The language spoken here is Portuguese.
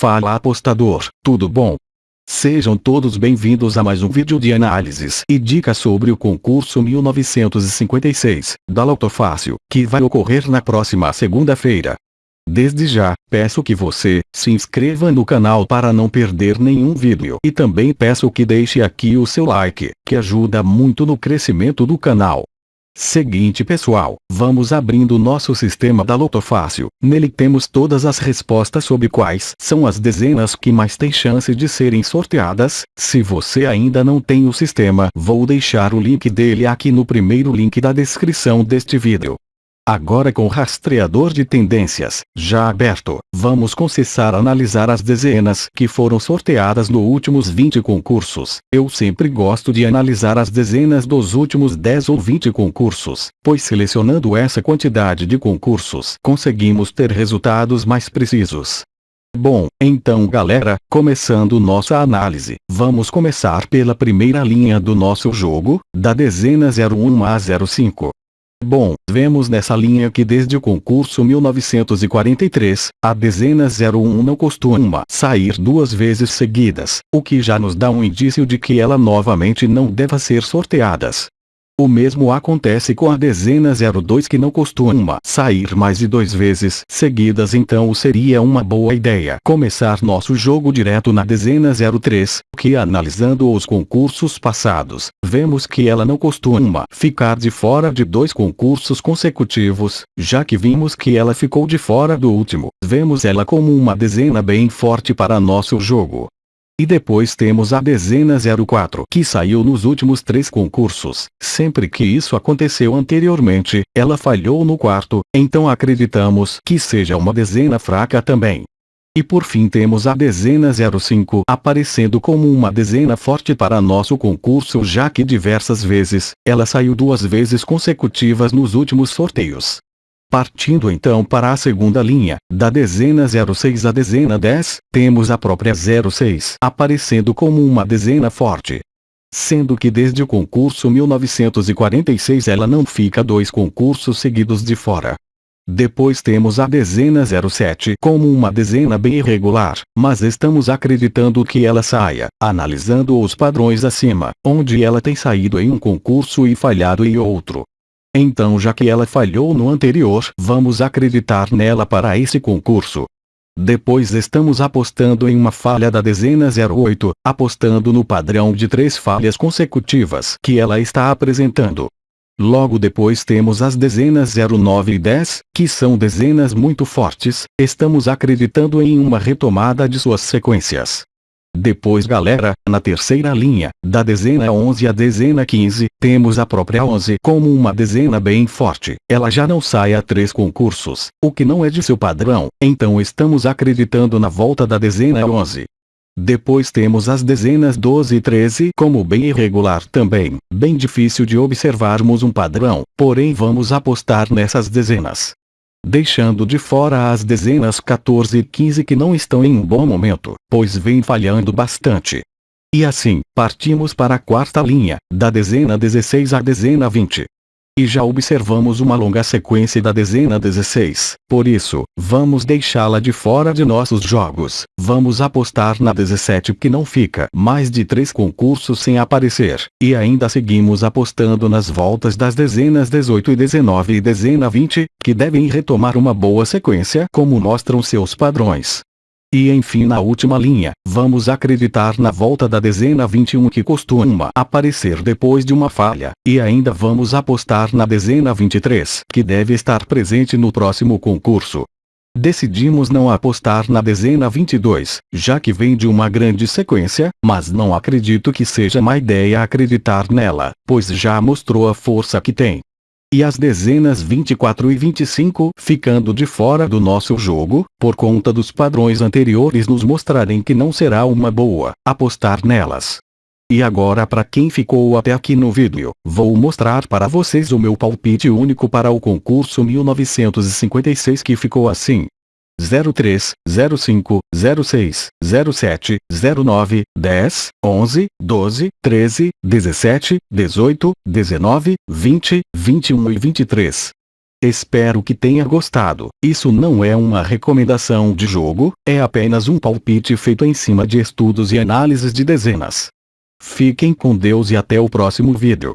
Fala apostador, tudo bom? Sejam todos bem-vindos a mais um vídeo de análises e dicas sobre o concurso 1956, da Loto Fácil, que vai ocorrer na próxima segunda-feira. Desde já, peço que você se inscreva no canal para não perder nenhum vídeo e também peço que deixe aqui o seu like, que ajuda muito no crescimento do canal. Seguinte pessoal, vamos abrindo nosso sistema da Loto Fácil. Nele temos todas as respostas sobre quais são as dezenas que mais têm chance de serem sorteadas. Se você ainda não tem o sistema, vou deixar o link dele aqui no primeiro link da descrição deste vídeo. Agora com o rastreador de tendências, já aberto, vamos começar a analisar as dezenas que foram sorteadas nos últimos 20 concursos. Eu sempre gosto de analisar as dezenas dos últimos 10 ou 20 concursos, pois selecionando essa quantidade de concursos, conseguimos ter resultados mais precisos. Bom, então galera, começando nossa análise, vamos começar pela primeira linha do nosso jogo, da dezena 01 a 05. Bom, vemos nessa linha que desde o concurso 1943, a dezena 01 não costuma sair duas vezes seguidas, o que já nos dá um indício de que ela novamente não deva ser sorteadas. O mesmo acontece com a dezena 02 que não costuma sair mais de duas vezes seguidas então seria uma boa ideia começar nosso jogo direto na dezena 03, que analisando os concursos passados, vemos que ela não costuma ficar de fora de dois concursos consecutivos, já que vimos que ela ficou de fora do último, vemos ela como uma dezena bem forte para nosso jogo. E depois temos a dezena 04 que saiu nos últimos três concursos. Sempre que isso aconteceu anteriormente, ela falhou no quarto, então acreditamos que seja uma dezena fraca também. E por fim temos a dezena 05 aparecendo como uma dezena forte para nosso concurso já que diversas vezes, ela saiu duas vezes consecutivas nos últimos sorteios. Partindo então para a segunda linha, da dezena 06 à dezena 10, temos a própria 06 aparecendo como uma dezena forte. Sendo que desde o concurso 1946 ela não fica dois concursos seguidos de fora. Depois temos a dezena 07 como uma dezena bem irregular, mas estamos acreditando que ela saia, analisando os padrões acima, onde ela tem saído em um concurso e falhado em outro. Então já que ela falhou no anterior, vamos acreditar nela para esse concurso. Depois estamos apostando em uma falha da dezena 08, apostando no padrão de três falhas consecutivas que ela está apresentando. Logo depois temos as dezenas 09 e 10, que são dezenas muito fortes, estamos acreditando em uma retomada de suas sequências. Depois galera, na terceira linha, da dezena 11 à dezena 15, temos a própria 11 como uma dezena bem forte. Ela já não sai a três concursos, o que não é de seu padrão, então estamos acreditando na volta da dezena 11. Depois temos as dezenas 12 e 13 como bem irregular também, bem difícil de observarmos um padrão, porém vamos apostar nessas dezenas deixando de fora as dezenas 14 e 15 que não estão em um bom momento, pois vem falhando bastante. E assim, partimos para a quarta linha, da dezena 16 à dezena 20 e já observamos uma longa sequência da dezena 16. Por isso, vamos deixá-la de fora de nossos jogos. Vamos apostar na 17 que não fica mais de três concursos sem aparecer. E ainda seguimos apostando nas voltas das dezenas 18 e 19 e dezena 20, que devem retomar uma boa sequência como mostram seus padrões. E enfim na última linha, vamos acreditar na volta da dezena 21 que costuma aparecer depois de uma falha, e ainda vamos apostar na dezena 23 que deve estar presente no próximo concurso. Decidimos não apostar na dezena 22, já que vem de uma grande sequência, mas não acredito que seja má ideia acreditar nela, pois já mostrou a força que tem e as dezenas 24 e 25 ficando de fora do nosso jogo, por conta dos padrões anteriores nos mostrarem que não será uma boa apostar nelas. E agora para quem ficou até aqui no vídeo, vou mostrar para vocês o meu palpite único para o concurso 1956 que ficou assim. 03, 05, 06, 07, 09, 10, 11, 12, 13, 17, 18, 19, 20, 21 e 23. Espero que tenha gostado. Isso não é uma recomendação de jogo, é apenas um palpite feito em cima de estudos e análises de dezenas. Fiquem com Deus e até o próximo vídeo.